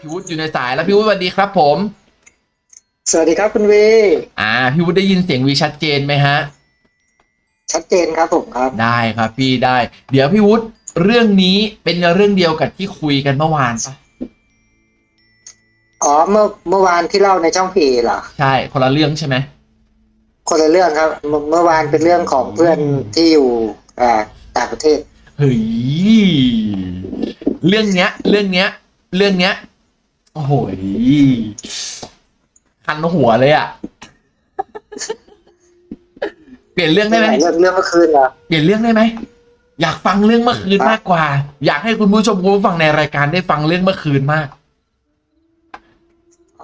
พี่วุฒิอยู่ในสายแล้วพี่วุฒิสวัสดีครับ ผม สวัสดีครับคุณวีอ่าพี่วุฒิได้ยินเสียงวีชัดเจนไหมฮะ ชัดเจนครับผมครับ ได้ครับพี่ได้ เดี๋ยวพี่วุฒิเรื่องนี้เป็นเรื่องเดียวกับที่คุยกันเมื่อวานปะอ๋อเมื่อเมื่อวานที่เล่าในช่องพีเหรอใช่ คนละเรื่องใช่ไหมคนละเรื่องครับเมื่อเมื่อวานเป็นเรื่องของเพื่อนที่อยู่อ่าต่างประเทศเฮ้ยเรื่องเนี้ย เรื่องเนี้ย เรื่องเนี้ย โอ้โหคันหัวเลยอะเปลี่ยนเรื่องได้ไหมเรื่องเรื่องเมื่อคืนเหรอเปลี่ยนเรื่องได้ไหมอยากฟังเรื่องเมื่อคืนมากกว่า อยากให้คุณผู้ชมคุณผู้ฟังในรายการได้ฟังเรื่องเมื่อคืนมาก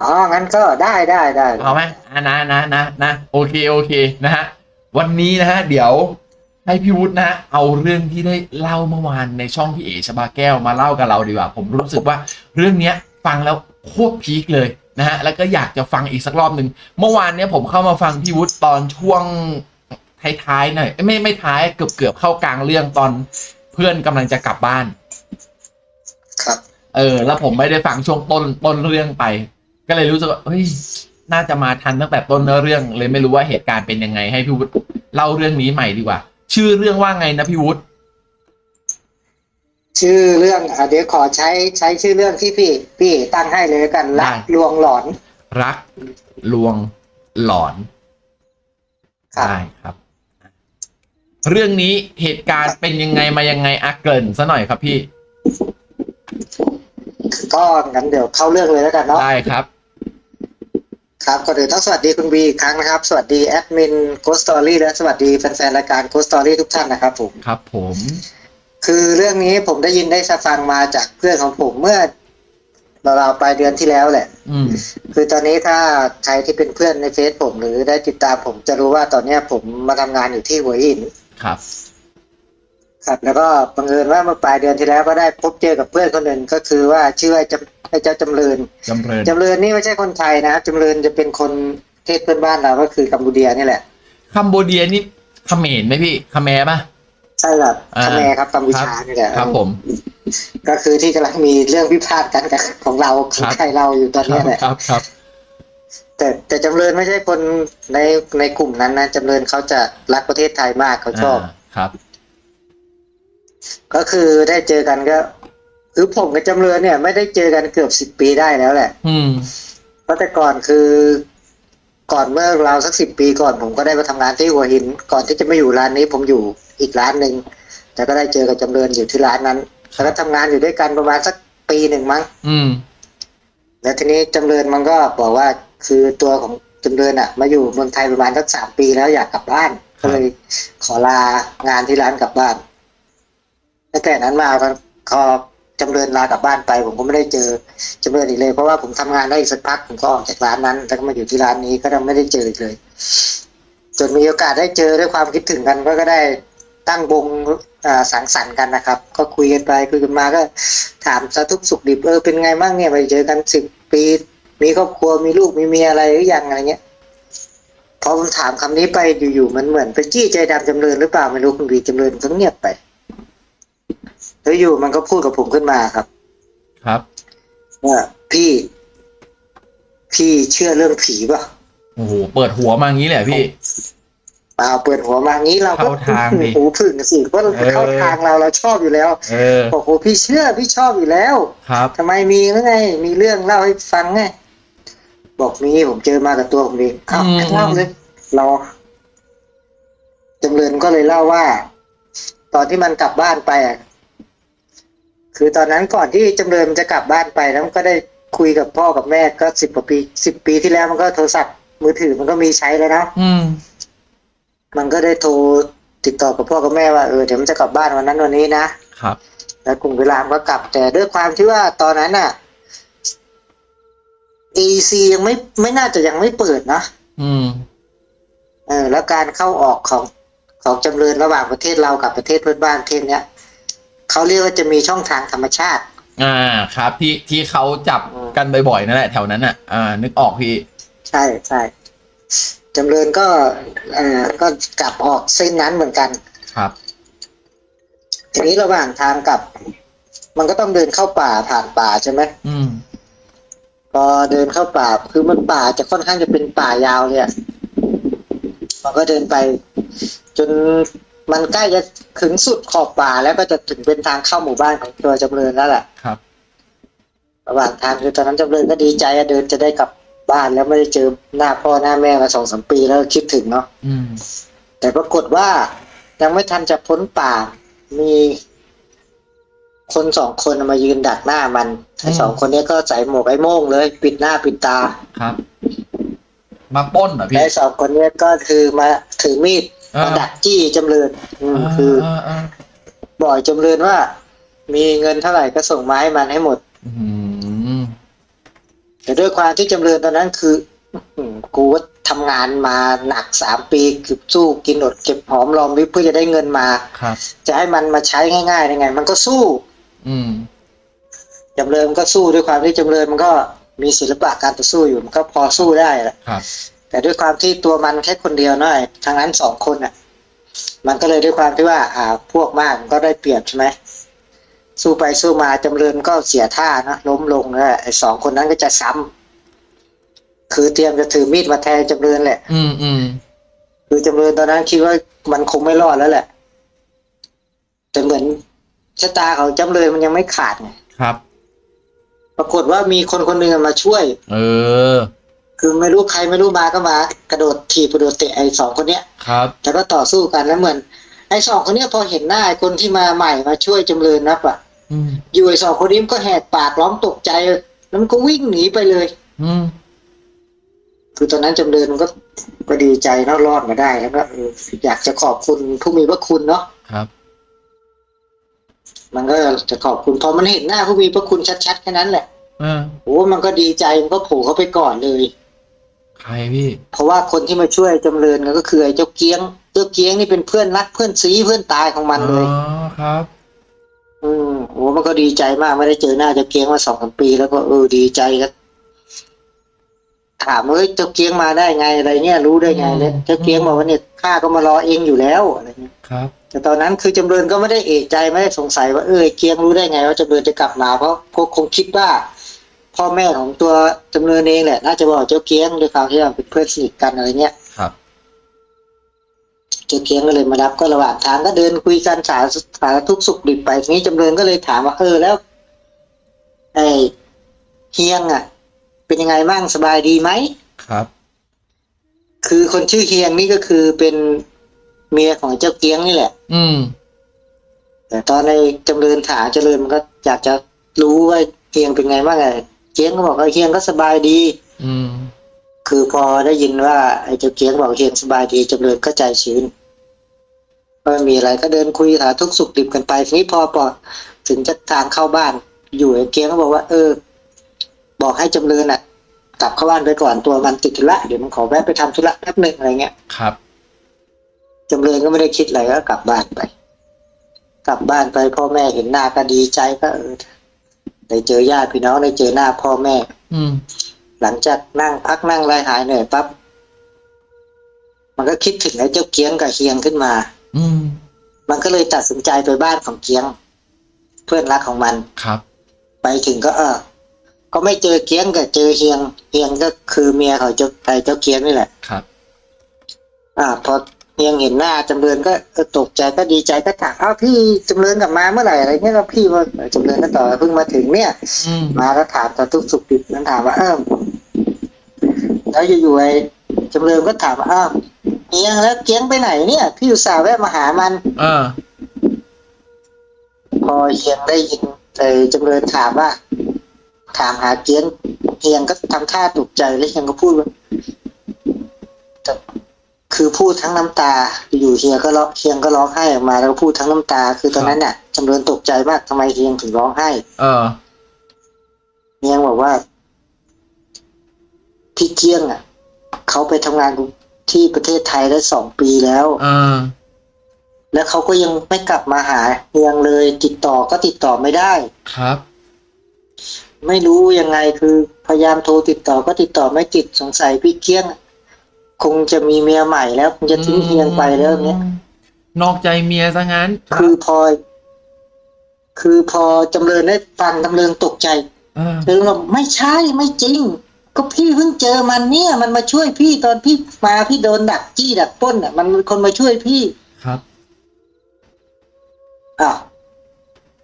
อ๋องั้นก็ได้ได้ได้เอาไหมอะนะนะนะนะโอเคโอเคนะฮะวันนี้นะฮะเดี๋ยวให้พี่วุฒินะฮะเอาเรื่องที่ได้เล่าเมื่อวานในช่องพี่เอชบาแก้วมาเล่ากับเราดีกว่า ผมรู้สึกว่าเรื่องเนี้ย ฟังแล้วโคตรพีคเลยนะฮะแล้วก็อยากจะฟังอีกสักรอบหนึ่งเมื่อวานเนี้ยผมเข้ามาฟังพี่วุฒิตอนช่วงท้ายๆหน่อยเอ้ยไม่ไม่ท้ายเกือบเกือบเข้ากลางเรื่องตอนเพื่อนกำลังจะกลับบ้าน ครับ เออ แล้วผมไม่ได้ฟังช่วงต้นต้นเรื่องไป ก็เลยรู้สึกว่าเฮ้ยน่าจะมาทันตั้งแต่ต้นเนื้อเรื่องเลยไม่รู้ว่าเหตุการณ์เป็นยังไงให้พี่วุฒิเล่าเรื่องนี้ใหม่ดีกว่า ชื่อเรื่องว่าไงนะพี่วุฒิ ชื่อเรื่องอะเดี๋ยวขอใช้ใช้ชื่อเรื่องที่พี่ พี่ตั้งให้เลยแล้วกันรักลวงหลอน รักลวงหลอนครับ ได้ครับ เรื่องนี้เหตุการณ์เป็นยังไงมายังไงอะเกริ่นซะหน่อยครับพี่ก็งั้นเดี๋ยวเข้าเรื่องเลยแล้วกันเนาะ ได้ครับ ครับก่อนอื่นต้องสวัสดีคุณวีอีกครั้งนะครับ สวัสดีแอดมิน Ghost Story และสวัสดีแฟนๆรายการ Ghost Story ทุกท่านนะครับผม ครับผม คือเรื่องนี้ผมได้ยินได้ฟังมาจากเพื่อนของผมเมื่อเราวๆปลายเดือนที่แล้วแหละ อืม คือตอนนี้ถ้าใครที่เป็นเพื่อนในเฟซผม หรือได้ติดตามผมจะรู้ว่าตอนเนี้ยผมมาทำงานอยู่ที่หัวหิน ครับ ครับ แล้วก็บังเอิญว่าเมื่อปลายเดือนที่แล้วก็ได้พบเจอกับเพื่อนคนหนึ่งก็คือว่าชื่อว่าจำไอ้เจ้าจำเริญจำเริญจำเริญนี่ไม่ใช่คนไทยนะครับจำเริญจะเป็นคนประเทศเพื่อนบ้านเราก็คือกัมพูเดียนี่แหละ คัมโบเดียนี่เขมรไหมพี่เขมรปะใช่ครับอ่าคาแมครับกัมพูชานี่แหละครับผม ก็คือที่กำลังมีเรื่องพิพาทกันกับของเราขคองรับไทยเราอยู่ตอนครัเนี้บยแหละครับครับ แต่แต่จำเริญไม่ใช่คนในในกลุ่มนั้นนะจำเริญเขาจะรักประเทศไทยมากเขาชอบาครับ ก็คือได้เจอกันก็ คือผมกับจำเริญเนี่ย ไม่ได้เจอกันเกือบสิบปีได้แล้วแหละ อืมเพราะแต่ก่อนคือก่อนเมื่อเราวสักสิบปีก่อนผมก็ได้มาทำงานที่หัวหิน ก่อนที่จะมาอยู่ร้านนี้ผมอยู่ อีกร้านหนึ่งแต่ก็ได้เจอกับจำเริญอยู่ที่ร้านนั้นแล้วก็ทำงานอยู่ด้วยกันประมาณสักปีหนึ่งมั้ง อืม แล้วทีนี้จำเริญมันก็บอกว่าคือตัวของจำเริญอะ มาอยู่เมืองไทยประมาณสักสามปีแล้วอยากกลับบ้าน ก็เลยขอลางานที่ร้านกลับบ้านตั้งแต่นั้นมาก็พอจำเริญลากลับบ้านไป ผมก็ไม่ได้เจอจำเริญอีกเลย เพราะว่าผมทำงานได้อีกสักพักผมก็ออกจากร้านนั้นแล้วก็มาอยู่ที่ร้านนี้ก็ยังไม่ได้เจออีกเลย จนมีโอกาสได้เจอด้วยความคิดถึงกันก็ก็ได้ ตั้งวงอ่าสังสรรค์กันนะครับ ก็คุยกันไปคุยกันมาก็ถามสาทุกข์สุขดิบเออเป็นไงบ้างเนี่ยไปเจอกันสิบปี มีครอบครัวมีลูกมีเมียอะไรหรือยังอะไรเงี้ยพอผมถามคำนี้ไปอยู่ๆมันเหมือนไปจี้ใจดำจำเริญหรือเปล่าไม่รู้คุณวีจำเริญก็เงียบไปแล้วอยู่มันก็พูดกับผมขึ้นมาครับ ครับว่าพี่ พี่เชื่อเรื่องผีป่ะโอ้โหเปิดหัวมางี้เลยเหรอพี่ เปล่าเปิดหัวมางี้เราก็เข้าทางดิหูพึ่งสิเพราะเราเออเข้าทางเราเราชอบอยู่แล้วเออบอกโอ้พี่เชื่อพี่ชอบอยู่แล้วครับทำไมมีหรือไง มีเรื่องเล่าให้ฟังไงบอกมีผมเจอมากับตัวผมเองเอ้าอืมเล่าเลยรอจำเริญก็เลยเล่าว่า ตอนที่มันกลับบ้านไปอะคือตอนนั้นก่อนที่จำเริญมันจะกลับบ้านไปแล้วมันก็ได้คุยกับพ่อกับแม่ก็สิบกว่าปีสิบปีที่แล้วมันก็โทรศัพท์มือถือมันก็มีใช้แล้วนะอืม มันก็ได้โทรติดต่อกับพ่อกับแม่ว่าเออเดี๋ยวมันจะกลับบ้านวันนั้นวันนี้นะครับ แล้วกลุ่มเวลามันก็กลับ แต่ด้วยความที่ว่าตอนนั้นอะ EC ยังไม่ไม่น่าจะยังไม่เปิดนะอืมเออแล้วการเข้าออกของของจำเริญระหว่างประเทศเรากับประเทศเพื่อนบ้านประเทศเนี้ยเขาเรียกว่าจะมีช่องทางธรรมชาติ อ่า ครับ ที่ที่เขาจับกันบ่อยๆนั่นแหละแถวนั้นอะ อ่า นึกออกพี่ ใช่ใช่ จำเริญก็เอ่อก็กลับออกเส้นนั้นเหมือนกัน ครับ ทีนี้ระหว่างทางกลับ มันก็ต้องเดินเข้าป่าผ่านป่าใช่ไหมอืม พอเดินเข้าป่าคือมันป่าจะค่อนข้างจะเป็นป่ายาวเลยอะมันก็เดินไป จนมันใกล้จะถึงสุดขอบป่าแล้วก็จะถึงเป็นทางเข้าหมู่บ้านของตัวจำเริญแล้วแหละครับ ระหว่างทางคือตอนนั้นจำเริญก็ดีใจอะเดินจะได้กลับ บ้านแล้วไม่ได้เจอหน้าพ่อหน้าแม่มาสองสามปีแล้วคิดถึงเนาะอืมแต่ปรากฏว่ายังไม่ทันจะพ้นป่า มีคนสองคนมายืนดักหน้ามันไอ้อืมสองคนนี้ก็ใส่หมวกไอ้โม่งเลย ปิดหน้าปิดตาครับ มาปล้นเหรอพี่และไอ้สองคนนี้ก็คือมาถือมีดอ่ามมาดักจี้จำเริญอืมคืออ่าอ่าบอกจำเริญว่า มีเงินเท่าไหร่ก็ส่งมาให้มันให้หมด อืม แต่ด้วยความที่จำเริญตอนนั้นคืออื้อหือกูว่าทำงานมาหนักสามปีคือสู้กินอดเก็บหอมรอมริบเพื่อจะได้เงินมาครับจะให้มันมาใช้ง่ายๆได้ไง มันก็สู้ อืมจำเริญมันก็สู้ด้วยความที่จำเริญมันก็มีศิลปะการต่อสู้อยู่มันก็พอสู้ได้แหละครับแต่ด้วยความที่ตัวมันแค่คนเดียวน้อยทางนั้นสองคนอะ มันก็เลยด้วยความที่ว่า อ่า พวกมากมันก็ได้เปรียบใช่ไหม สู้ไปสู้มาจำเริญก็เสียท่านะล้มลงแล้วไอ้สองคนนั้นก็จะซ้ำคือเตรียมจะถือมีดมาแทงจำเริญแหละ อืมอืมคือจำเริญตอนนั้นคิดว่ามันคงไม่รอดแล้วแหละ แต่เหมือนชะตาของจำเริญมันยังไม่ขาดไงครับ ปรากฏว่ามีคนคนหนึ่งมาช่วย เออ คือไม่รู้ใครไม่รู้มาก็มา กระโดดถีบกระโดดเตะไอ้สองคนเนี้ยครับแล้วก็ต่อสู้กันแล้วเหมือนไอ้สองคนเนี้ยพอเห็นหน้าไอ้คนที่มาใหม่มาช่วยจำเริญนับอะ อืมอยู่ไอ้สองคนนี้มันก็แหกปากร้องตกใจ แล้วมันก็วิ่งหนีไปเลย อืมคือตอนนั้นจำเริญมันก็ก็ดีใจเนาะรอดมาได้แล้วก็เอออยากจะขอบคุณผู้มีพระคุณเนาะครับ มันก็จะขอบคุณพอมันเห็นหน้าผู้มีพระคุณชัดๆแค่นั้นแหละอ่าโอ้มันก็ดีใจมันก็โผล่เข้าไปก่อนเลย ใครพี่ เพราะว่าคนที่มาช่วยจำเริญก็คือไอ้เจ้าเกียง เจ้าเกียงนี่เป็นเพื่อนรักเพื่อนซีเพื่อนตายของมันเลยอ๋อครับ อืมโอ้มันก็ดีใจมากไม่ได้เจอหน้าเจ้าเกียงมาสองสามปี แล้วก็เออดีใจก็ถามว่าเอ้ยเจ้าเกียงมาได้ไงอะไรเนี่ยรู้ได้ไงเนี่ยอืมเจ้าเกียงบอกว่าเนี่ยข้าก็มารอเองอยู่แล้วอะไรเงี้ยครับ แต่ตอนนั้นคือจำเริญก็ไม่ได้เอะใจไม่ได้สงสัยว่าเออไอ้เกียงรู้ได้ไง ว่าจำเริญจะกลับมาเพราะคงคงคิดว่า พ่อแม่ของตัวจำเริญเองแหละน่าจะบอกเจ้าเกียงด้วยความที่ว่าเป็นเพื่อนสนิทกันอะไรเงี้ยครับ เจ้าเกียงก็เลยมารับก็ระหว่างทางก็เดินคุยกันสารสารทุกข์สุขดิบไปทีนี้จำเริญก็เลยถามว่าเออแล้วไอ้เฮียงอะ เป็นยังไงบ้างสบายดีไหมครับ คือคนชื่อเฮียงนี่ก็คือเป็นเมียของเจ้าเกียงนี่แหละ อืม แต่ตอนในจำเริญถามเจริญมันก็อยากจะรู้ว่าเฮียงเป็นไงบ้างไงเกียงก็บอกว่าเฮียงก็สบายดี อืม คือพอได้ยินว่าไอ้เจ้าเกียงบอกเฮียงสบายดีจำเริญก็ใจชื้นก็ไม่มีอะไรก็เดินคุยหาทุกข์สุขดิบกันไปทีนี้พอพอถึงจะทางเข้าบ้าน อยู่ไอ้เกียงก็บอกว่า เออ บอกให้จำเริญอะ กลับเข้าบ้านไปก่อนตัวมันติดธุระเดี๋ยวมันขอแวะไปทำธุระแป๊บหนึ่งอะไรเงี้ยครับจำเริญก็ไม่ได้คิดอะไรก็กลับบ้านไป กลับบ้านไปพ่อแม่เห็นหน้าก็ดีใจก็เออได้เจอญาติพี่น้องได้เจอหน้าพ่อแม่ อืม หลังจากนั่งพักนั่งไล่หายเหนื่อยปั๊บมันก็คิดถึงไอ้เจ้าเกียงกับเฮียงขึ้นมา อืม มันก็เลยตัดสินใจไปบ้านของเกียง เพื่อนรักของมันครับ ไปถึงก็เออ ก็ไม่เจอเกียงกับเจอเฮียงเฮียงก็คือเมียของเจ้าไอ้เจ้าเกียงนี่แหละครับ อ่า พอเฮี ยงเห็นหน้าจำเริญก็เออตกใจก็ดีใจก็ถามอ้าวพี่จำเริญกลับมาเมื่อไหร่อะไรเงี้ยก็พี่ว่าจำเริญก็ต่อบเพิ่งมาถึงเนี่ยอืมมาแล้วถามตอนทุกสุขดิบนั้นถามว่าเออแล้วอยู่ๆไอ้จำเริญก็ถามว่าอ้าวเฮียงแล้วเกียงไปไหนเนี่ย พี่อุตส่าห์แวะมาหามันอ่าพอเฮียงได้ยินไอ้จำเริญถามว่า ถามหาเกียงเฮียงก็ทำท่าตกใจแล้วเฮียงก็พูดว่าแต่ คือพูดทั้งน้ำตา อยู่เฮียก็ร้องเฮียงก็ร้องไห้ออกมาแล้วก็พูดทั้งน้ำตา คือตอนนั้นเนี่ยจำเริญตกใจมากทำไมเฮียงถึงร้องไห้ เออเฮียงบอกว่า พี่เกียงอะเขาไปทำงานที่ประเทศไทยได้สองปีแล้วอ่าแล้วเขาก็ยังไม่กลับมาหาเฮียงเลย ติดต่อก็ติดต่อไม่ได้ ครับ ไม่รู้ยังไงคือพยายามโทรติดต่อก็ติดต่อไม่ติดสงสัยพี่เกี้ยง คงจะมีเมียใหม่แล้วคงจะทิ้งเฮียงไปแล้วเนี้ยนอกใจเมียซะงั้น คือพอ คือพอจำเริญได้ฟังจำเริญตกใจเออจำเริญบอกไม่ใช่ไม่จริง ก็พี่เพิ่งเจอมันเนี่ย มันมาช่วยพี่ตอนพี่มาพี่โดนดักจี้ดักปล้นอะ มันเป็นคนมาช่วยพี่ครับอ้าว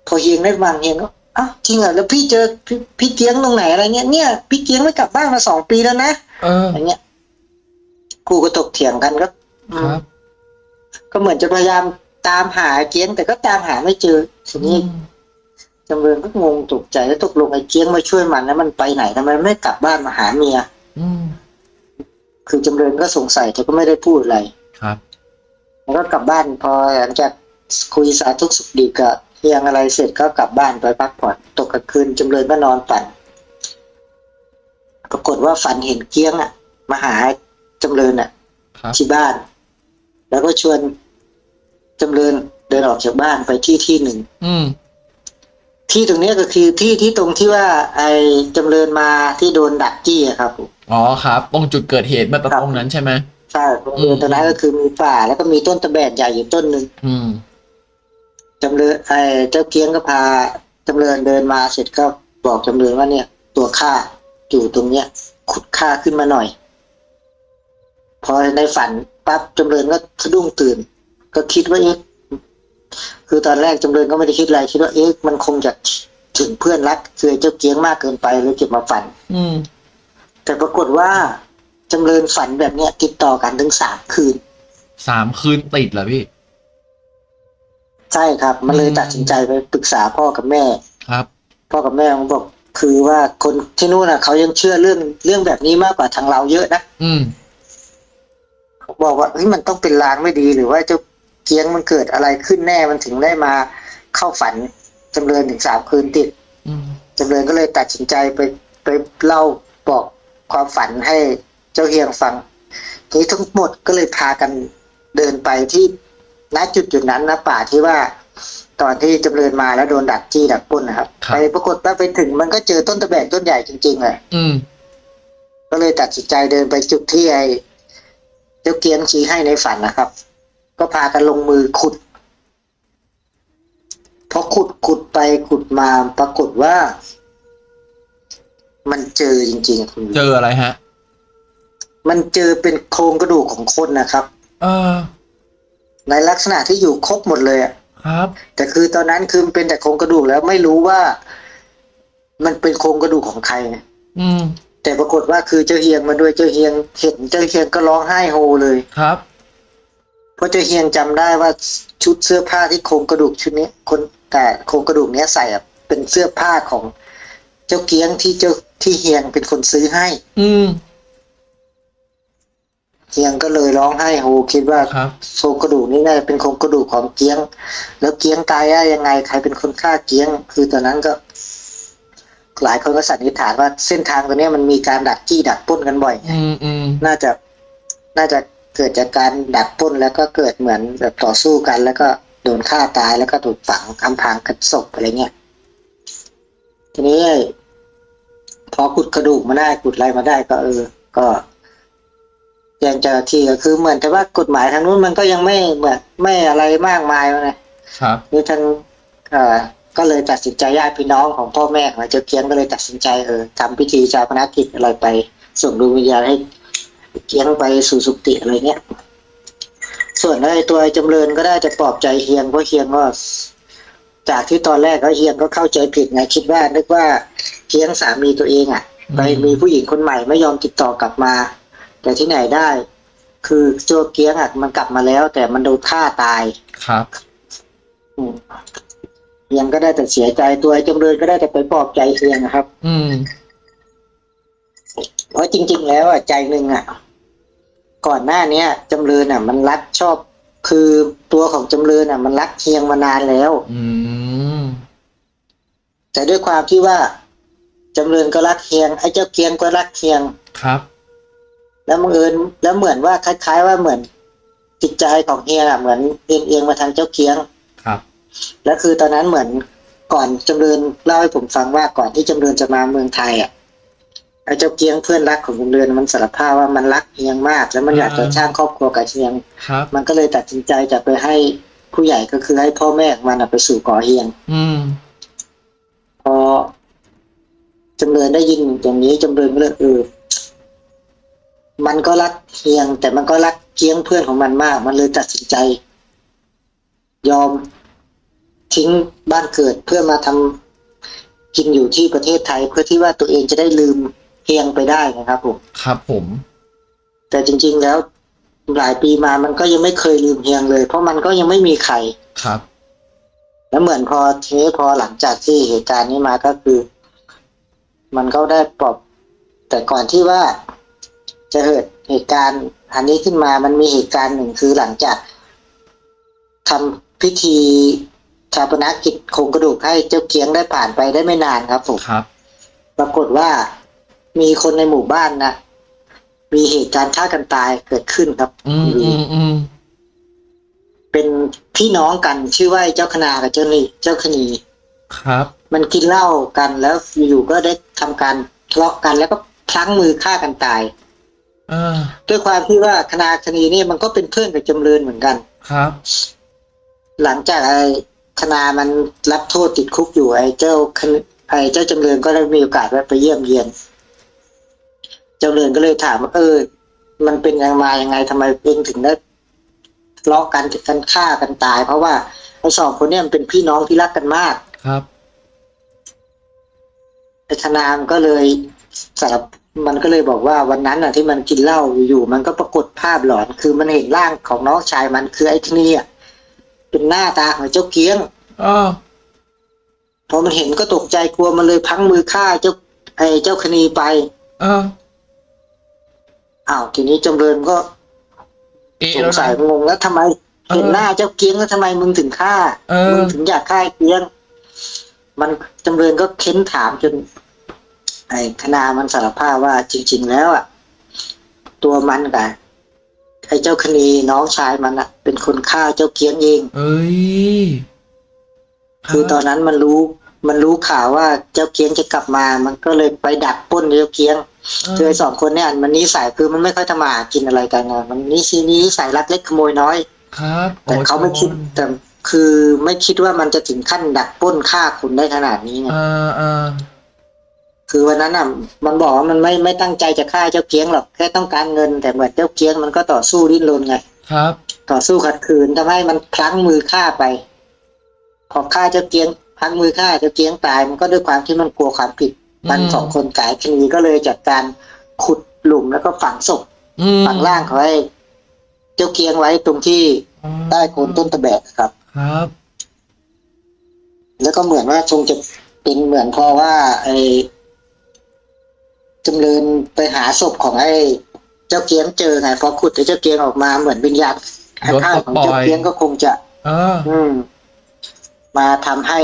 พอเฮียงได้ฟังเฮียงก็อ้าวจริงเหรอแล้วพี่เจอพี่พี่เกียงตรงไหนอะไรเงี้ยเนี่ยพี่เกียงไม่กลับบ้านมาสองปีแล้วนะเอออะไรเงี้ย กูก็ตกเถียงกันก็ครับ ก็เหมือนจะพยายามตามหาเกียง แต่ก็ตามหาไม่เจอทีนี้จำเริญก็งงตกใจแล้วตกลงไอ้เกียงมาช่วยมันแล้วมันไปไหนทำไมไม่กลับบ้านมาหาเมียอืมคือจำเริญก็สงสัยแต่ก็ไม่ได้พูดอะไรครับแล้วก็กลับบ้านพอหลังจากคุยสาธุสุขดีกับเฮียงอะไรเสร็จก็กลับบ้านไปพักผ่อนตกกลางคืนจำเริญก็นอนฝันปรากฏว่าฝันเห็นเกี้ยงอะมาหา จำเริญอะครับที่บ้าน แล้วก็ชวนจำเริญเดินออกจากบ้านไปที่ที่หนึ่งอืมที่ตรงเนี้ยก็คือที่ที่ตรงที่ว่า ไอ้จำเริญมาที่โดนดักจี้อะครับอ๋อครับ ตรงจุดเกิดเหตุเมื่อตรงนั้นใช่ไหมใช่ตรงเริญตรงนั้นก็คือมีป่า แล้วก็มีต้นตะแบกใหญ่อยู่ต้นหนึ่งอืมจำเริญไอ้เจ้าเกียงก็พาจำเริญเดินมาเสร็จก็บอกจำเริญว่าเนี่ย ตัวข้าอยู่ตรงเนี้ย ขุดข้าขึ้นมาหน่อย พอในฝันปั๊บจำเริญก็สะดุ้งตื่น ก็คิดว่าเอ๊ะคือตอนแรกจำเริญก็ไม่ได้คิดอะไรคิดว่าเอ๊ะมันคงจะถึงเพื่อนรักคือไอ้เจ้าเกียงมากเกินไปเลยเก็บมาฝัน อืม แต่ปรากฏว่าจำเริญฝันแบบเนี้ยติดต่อกันถึงสามคืน สามคืนติดเหรอพี่ ใช่ครับ มันเลยอืมตัดสินใจไปปรึกษาพ่อกับแม่ ครับ พ่อกับแม่ผมบอกคือว่าคนที่นู่นน่ะเขายังเชื่อเรื่องเรื่องแบบนี้มากกว่าทางเราเยอะนะอืมเขา บอกว่าเฮ้ยมันต้องเป็นลางไม่ดีหรือว่าเจ้าเกียงมันเกิดอะไรขึ้นแน่มันถึงได้มาเข้าฝันจำเริญถึงสามคืนติดอืมจำเริญก็เลยตัดสินใจไปไปเล่าบอกความฝันให้เจ้าเฮียงฟังทีนี้ทั้งหมดก็เลยพากันเดินไปที่ณจุดจุดนั้นนะป่าที่ว่า ตอนที่จำเริญมาแล้วโดนดักจี้ดักปล้นนะครับครับไปปรากฏว่าไปถึงมันก็เจอต้นตะแบกต้นใหญ่จริงๆเลยอืมก็เลยตัดสินใจเดินไปจุดที่ไอ้ เจ้าเกียงชี้ให้ในฝันนะครับ ก็พากันลงมือขุดพอขุดขุดไปขุดมาปรากฏว่า มันเจอจริงๆคุณเจออะไรฮะ มันเจอเป็นโครงกระดูกของคนนะครับ เออ ในลักษณะที่อยู่ครบหมดเลยอะครับ แต่คือตอนนั้นคือมันเป็นแต่โครงกระดูกแล้วไม่รู้ว่า มันเป็นโครงกระดูกของใครไงอืม แต่ปรากฏว่าคือเจ้าเฮียงมาด้วยเจ้าเฮียงเห็นเจ้าเฮียงก็ร้องไห้โฮเลยครับ เพราะเจ้าเฮียงจำได้ว่าชุดเสื้อผ้าที่โครงกระดูกชุดนี้คนแต่โครงกระดูกเนี้ยใส่อะเป็นเสื้อผ้าของเจ้าเกียงที่เจ้าที่เฮียงเป็นคนซื้อให้ อืมเฮียงก็เลยร้องไห้โฮคิดว่าครับโครงกระดูกนี้น่าจะเป็นโครงกระดูกของเกียง แล้วเกียงตายได้ยังไงใครเป็นคนฆ่าเกียง คือตอนนั้นก็ หลายคนก็สันนิษฐานว่าเส้นทางตัวเนี้ยมันมีการดักจี้ดักปล้นกันบ่อยอืมอืมน่าจะน่าจะเกิดจากการดักปล้นแล้วก็เกิดเหมือนแบบต่อสู้กัน แล้วก็โดนฆ่าตายแล้วก็ถูกฝังอำพรางกับศพอะไรเงี้ยทีนี้พอขุดกระดูกมาได้ขุดอะไรมาได้ก็เออ ก็แจ้งเจ้าหน้าที่ก็คือเหมือนแต่ว่ากฎหมายทางนู้นมันก็ยังไม่เหมือนไม่อะไรมากมายนะครับนี่ทางเอ่อ ก็เลยตัดสินใจญาติพี่น้องของพ่อแม่ของเจ้าเกียงก็เลยตัดสินใจเออทำพิธีชาปนกิจอะไรไป ส่งดวงวิญญาณให้เกียงไปสู่สุคติอะไรเงี้ย ส่วนไอ้ตัวไอ้จำเริญก็ได้จะปลอบใจเฮียงเพราะเฮียงก็จากที่ตอนแรกก็เฮียงก็เข้าใจผิดไงคิดว่านึกว่าเฮียงสามีตัวเองอะไปมีผู้หญิงคนใหม่ไม่ยอมติดต่อกลับมา แต่ที่ไหนได้ คือโจเกียงอะมันกลับมาแล้ว แต่มันโดนฆ่าตายครับอืม เฮียงก็ได้แต่เสียใจตัวไอ้จำเริญก็ได้แต่ไปปลอบใจเฮียงนะครับ อืม เพราะจริง ๆ แล้วอะใจหนึ่งอะ ก่อนหน้าเนี้ยจำเริญอะ มันรักชอบคือตัวของจำเริญอะ มันรักเฮียงมานานแล้ว อืม แต่ด้วยความที่ว่าจำเริญก็รักเฮียงไอ้เจ้าเกียงก็รักเฮียงครับ แล้วบังเอิญแล้วเหมือนว่าคล้าย ๆ ว่าเหมือนจิตใจของเฮียงอะเหมือนเอียงเอียงมาทางเจ้าเกียงครับ แล้วคือตอนนั้นเหมือนก่อนจำเริญเล่าให้ผมฟังว่าก่อนที่จำเริญจะมาเมืองไทยอะไอ้เจ้าเกียงเพื่อนรักของจำเริญมันสารภาพว่ามันรักเฮียงมาก แล้วมันอยากจะสร้างครอบครัวกับเฮียง ครับ มันก็เลยตัดสินใจจะไปให้ผู้ใหญ่ก็คือให้พ่อแม่ของมันอะไปสู่ก่อเฮียง อืมพอจำเริญได้ยินอย่างนี้จำเริญก็เลยเออมันก็รักเฮียง แต่มันก็รักเกี้ยงเพื่อนของมันมาก มันเลยตัดสินใจ ยอม ทิ้งบ้านเกิดเพื่อมาทำกินอยู่ที่ประเทศไทยเพื่อที่ว่าตัวเองจะได้ลืมเฮียงไปได้นะครับผมครับผม แต่จริง ๆแล้วหลายปีมามันก็ยังไม่เคยลืมเฮียงเลย เพราะมันก็ยังไม่มีใครครับ แล้วเหมือนพอทีนี้พอหลังจากที่เหตุการณ์นี้มาก็คือ มันก็ได้ปลอบ แต่ก่อนที่ว่าจะเกิดเหตุการณ์อันนี้ขึ้นมามันมีเหตุการณ์หนึ่งคือหลังจากทำพิธี ชาปนกิจโครงกระดูกให้เจ้าเกียงได้ผ่านไปได้ไม่นานครับผมครับ ปรากฏว่ามีคนในหมู่บ้านนะมีเหตุการณ์ฆ่ากันตายเกิดขึ้นครับ อืมอืมอืมเป็นพี่น้องกันชื่อว่าเจ้าคณากับเจ้านี่เจ้าคณีครับ มันกินเหล้ากันแล้วอยู่ๆก็ได้ทำการทะเลาะกันแล้วก็พลั้งมือฆ่ากันตายเออด้วยความที่ว่าคณาคณีนี่มันก็เป็นเพื่อนกับจำเริญเหมือนกันครับ หลังจากไอ้ คณามันรับโทษติดคุกอยู่ไอ้เจ้าคณไอ้เจ้าจำเริญก็ได้มีโอกาสแวะไปเยี่ยมเยียนจำเริญก็เลยถามว่าเออ มันเป็นยังมายังไงทำไมเองถึงได้ทะเลาะกันกันฆ่ากันตาย เพราะว่าไอ้สองคนเนี่ยมันเป็นพี่น้องที่รักกันมากครับไอ้คณามนก็เลยสารภมันก็เลยบอกว่าวันนั้นน่ะที่มันกินเหล้าอยู่ๆมันก็ปรากฏภาพหลอน คือมันเห็นร่างของน้องชายมันคือไอ้ที่นี่อะ เป็นหน้าตาของเจ้าเกี้ยงเออพอมันเห็นก็ตกใจกลัวมันเลยพลั้งมือฆ่าเจ้าไอ้เจ้าคณีไปเอออ้าวทีนี้จำเริญก็เอะสงแล้วสัยนะงงแล้วทำไมเออเห็นหน้าเจ้าเกี้ยงแล้วทำไมมึงถึงฆ่าเออมึงถึงอยากฆ่าไอ้เกี้ยง มันจำเริญก็เค้นถามจน ไอ้คณามันสารภาพว่าจริง ๆ แล้วอะตัวมันกับไอ้เจ้าคณีน้องชายมันอะ เป็นคนฆ่าเจ้าเกี้ยงเอง เอ้ยคือตอนนั้นมันรู้ มันรู้ข่าวว่าเจ้าเกี้ยงจะกลับมา มันก็เลยไปดักปล้นเจ้าเกี้ยงคือไอ้สองคนเนี่ยมันนิสัยคือมันไม่ค่อยทำมาหากินอะไรกันนะมันนี่ชีนี้สายลักเล็กขโมยน้อย ครับ แต่เขาไม่คิดแต่คือไม่คิดว่ามันจะถึงขั้นดักปล้นฆ่าคุณได้ขนาดนี้ไงอ่าอ่าคือวันนั้นอะ มันบอกว่ามันไม่ไม่ตั้งใจจะฆ่าเจ้าเกี้ยงหรอกแค่ต้องการเงินแต่เหมือนเจ้าเกี้ยงมันก็ต่อสู้ดิ้นรนไง ครับ ต่อสู้ขัดขืนทำให้มันพลั้งมือฆ่าไป พอฆ่าเจ้าเกี้ยงพลั้งมือฆ่าเจ้าเกี้ยงตายมันก็ด้วยความที่มันกลัวความผิด มันอืมสองคนกายคณีก็เลยจัดการขุดหลุมแล้วก็ฝังศพอืมฝังร่างเขาไว้เจ้าเกียงไว้ตรงที่ใต้โคนต้นตะแบกครับ ครับ แล้วก็เหมือนว่าคงจะเป็นเหมือนเพราะว่า ไอ้จำเริญไปหาศพของไอ้เจ้าเกียงเจอไงพอขุดไอ้เจ้าเกียงออกมาเหมือนวิญญาณ โดนข้างปลดของปล่เจ้าอยเกียงก็คงจะเอออืม มาทำให้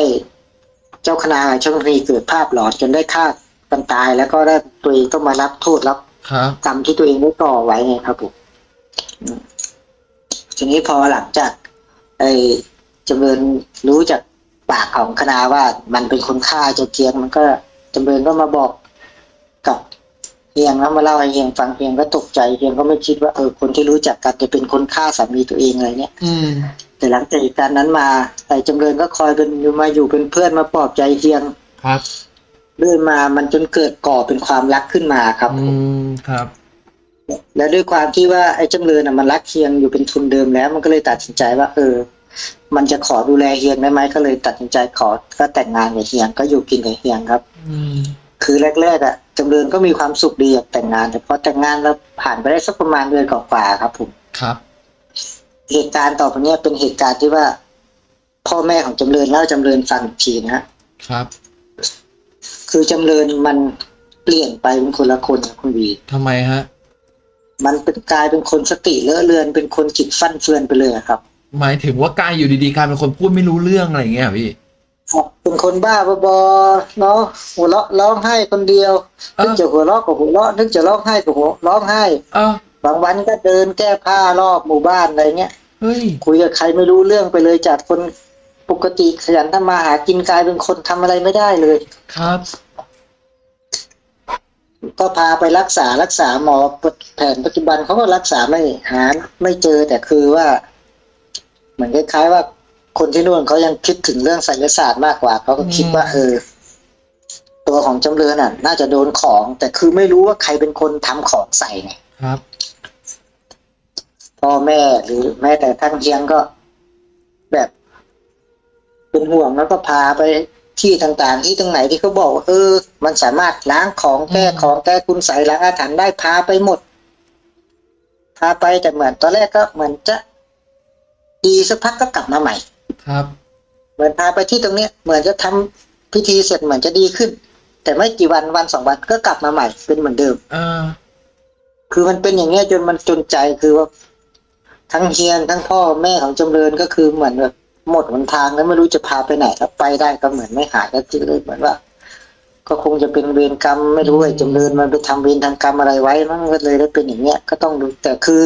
เจ้าคณาช่างรีเกิดภาพหลอนจนได้ฆ่ากันตายแล้วก็ได้ตัวเองต้องมารับโทษรับครับกรรมที่ตัวเองได้ก่อไว้ไงครับผมอืมทีนี้พอหลังจาก ไอ้จำเริญรู้จากปากของคณาว่ามันเป็นคนฆ่าเจ้าเกียงมันก็จำเริญก็มาบอกกับ เฮียงแล้วมาเล่าให้เฮียงฟังเฮียงก็ตกใจเฮียงก็ไม่คิดว่าเออคนที่รู้จักกันจะเป็นคนฆ่าสามีตัวเองอะไรเนี่ย อืมแต่หลังจากเหตุการณ์นั้นมาไอ้จำเริญก็คอยเป็นมาอยู่เป็นเพื่อนมาปลอบใจเฮียงครับเรื่อยมามันจนเกิดก่อเป็นความรักขึ้นมาครับอืมครับ และด้วยความที่ว่าไอ้จำเริญน่ะมันรักเฮียงอยู่เป็นทุนเดิมแล้ว มันก็เลยตัดสินใจว่า เออ มันจะขอดูแลเฮียงได้ไหมก็เลยตัดสินใจขอก็แต่งงานกับเฮียงก็อยู่กินกับเฮียงครับ อืมคือแรกๆอะ จำเริญก็มีความสุขดีอยากแต่งงาน แต่พอแต่งงานแล้วผ่านไปได้สักประมาณเดือนกว่าๆครับ ผมครับ เหตุการณ์ต่อไปเนี้ยเป็นเหตุการณ์ที่ว่า พ่อแม่ของจำเริญเล่าให้จำเริญฟังอีกทีนะฮะครับ คือจำเริญมันเปลี่ยนไปเป็นคนละคนครับคุณวีทำไมฮะ มันเป็นกลายเป็นคนสติเลอะเลือนเป็นคนจิตฟั่นเฟือนไปเลยอะครับ หมายถึงว่ากายอยู่ดีๆกลายเป็นคนพูดไม่รู้เรื่องอะไรอย่างเงี้ยเหรอพี่ เป็นคนบ้าบอๆเนาะหัวเราะร้องไห้คนเดียวเออนึกจะหัวเราะก็หัวเราะนึกจะร้องไห้ก็หัวร้องไห้เออบางวันก็เดินแก้ผ้ารอบหมู่บ้านอะไรเงี้ยเฮ้ยคุยกับใครไม่รู้เรื่องไปเลยจากคนปกติขยันทำมาหากินกลายเป็นคนทำอะไรไม่ได้เลยครับ ก็พาไปรักษารักษาหมอแผนปัจจุบันเขาก็รักษาไม่หาไม่เจอแต่คือว่า เหมือนคล้ายๆว่า คนที่นู่นเขายังคิดถึงเรื่องไสยศาสตร์มากกว่าเขาก็คิดว่า เออ ตัวของจำเริญอะ น่าจะโดนของ แต่คือไม่รู้ว่าใครเป็นคนทำของใส่ไงครับพ่อแม่หรือแม้แต่ท่านเทียงก็แบบ เป็นห่วงแล้วก็พาไปที่ต่างๆ ที่ตรงไหนที่เขาบอกว่าเออ มันสามารถล้างของแก้อืมของแก้คุณใส่ล้างอาถรรพ์ได้พาไปหมดพาไปแต่เหมือนตอนแรกก็เหมือนจะดีสักพักก็กลับมาใหม่ ครับ เหมือนพาไปที่ตรงเนี้ยเหมือนจะทำพิธีเสร็จเหมือนจะดีขึ้น แต่ไม่กี่วันวันสองวันก็กลับมาใหม่เป็นเหมือนเดิมอ่าคือมันเป็นอย่างเงี้ยจนมันจนใจคือว่า ทั้งเฮียนทั้งพ่อแม่ของจำเริญก็คือเหมือนแบบหมดหนทางแล้วไม่รู้จะพาไปไหนถ้าไปได้ก็เหมือนไม่หายก็คือเลยเหมือนว่า ก็คงจะเป็นเวรกรรมไม่รู้ไอ้จำเริญมันไปทำเวรทางกรรมอะไรไว้มันก็เลยได้เป็นอย่างเงี้ยก็ต้องดูแต่คือ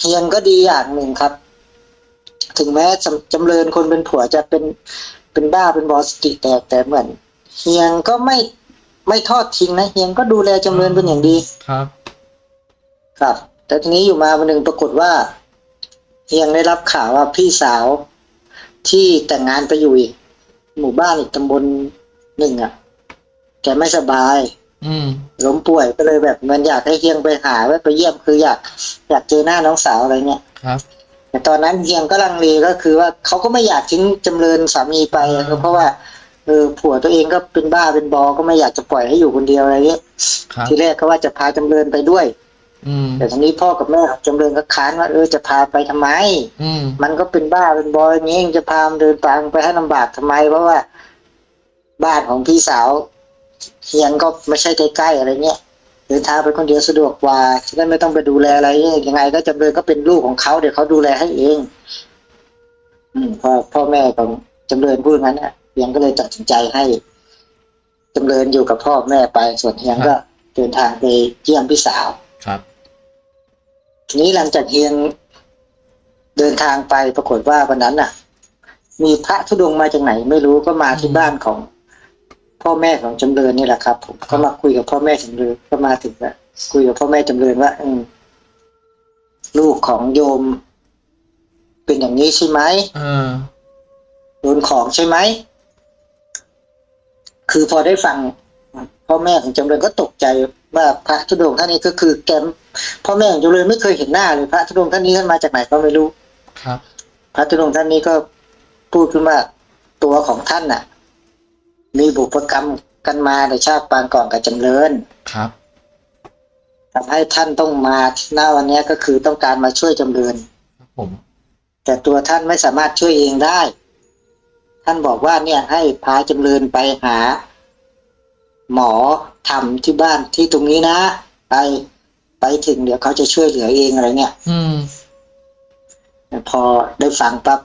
เฮียนก็ดีอย่างหนึ่งครับ ถึงแม้จำจำเริญคนเป็นผัวจะเป็นเป็นบ้าเป็นบอสติแตกแต่เหมือนเฮียงก็ไม่ไม่ทอดทิ้งนะเฮียงก็ดูแลจำเริญเป็นอย่างดีครับ ครับ แต่ทีนี้อยู่มาวันหนึ่งปรากฏว่าเฮียงได้รับข่าวว่าพี่สาวที่แต่งงานไปอยู่อีกหมู่บ้านอีกตำบลหนึ่งอะ แกไม่สบาย อืมล้มป่วยก็เลยแบบมันอยากให้เฮียงไปหาไว้ไปเยี่ยมคืออยาก อยากเจอหน้าน้องสาวอะไรเงี้ยครับ แต่ตอนนั้นเฮียงก็ลังเลก็คือว่าเขาก็ไม่อยากทิ้งจำเริญสามีไปอะก็เพราะว่าเออผัวตัวเองก็เป็นบ้าเป็นบอ ก็ไม่อยากจะปล่อยให้อยู่คนเดียวอะไรเงี้ยครับทีแรกก็ว่าจะพาจำเริญไปด้วย อืมแต่ทีนี้พ่อกับแม่ของจำเริญก็ค้านว่าเออจะพาไปทำไม อืมมันก็เป็นบ้าเป็นบอยอย่างงี้จะพามันเดินทางไปให้ลำบากทำไม เพราะว่า บ้านของพี่สาวเฮียงก็ไม่ใช่ใกล้ๆอะไรเงี้ยเดินทางไปคนเดียวสะดวกกว่าจะได้ไม่ต้องไปดูแลอะไรยังไง ก็จำเริญก็เป็นลูกของเขาเดี๋ยวเขาดูแลให้เอง อืมพ่อพ่อแม่ของจำเริญพูดงั้นน่ะเฮียงก็เลยตัดสินใจให้จำเริญอยู่กับพ่อแม่ไปส่วนเฮียงก็เดินทางไปเยี่ยมพี่สาวครับ ทีนี้หลังจากเฮียงเดินทางไปปรากฏว่าวันนั้นน่ะ มีพระธุดงค์มาจากไหน ไม่รู้ก็มาที่อืมบ้านของ พ่อแม่ของจำเริญนี่แหละครับ ผมก็มาคุยกับพ่อแม่จำเริญก็มาถึงว่าคุยกับพ่อแม่จำเริญว่าอืมลูกของโยม เป็นอย่างนี้ใช่ไหมอ่าโดนของใช่ไหมคือพอได้ฟังพ่อแม่ของจำเริญก็ตกใจว่าพระธุดงค์ท่านนี้ก็คือแกมพ่อแม่ของจำเริญไม่เคยเห็นหน้าเลยพระธุดงค์ท่านนี้ท่านมาจากไหนก็ไม่รู้ครับ พระธุดงค์ท่านนี้ก็พูดขึ้นว่าตัวของท่านน่ะ มีบุพกรรมกันมาในชาติปางก่อนกับจำเริญครับทำให้ท่านต้องมาหน้าวันเนี้ยก็คือต้องการมาช่วยจำเริญครับผม แต่ตัวท่านไม่สามารถช่วยเองได้ ท่านบอกว่าเนี่ยให้พาจำเริญไปหา หมอทำที่บ้านที่ตรงนี้นะ ไปไปถึงเดี๋ยวเขาจะช่วยเหลือเองอะไรเนี่ย อืมพอได้ฟังปั๊บ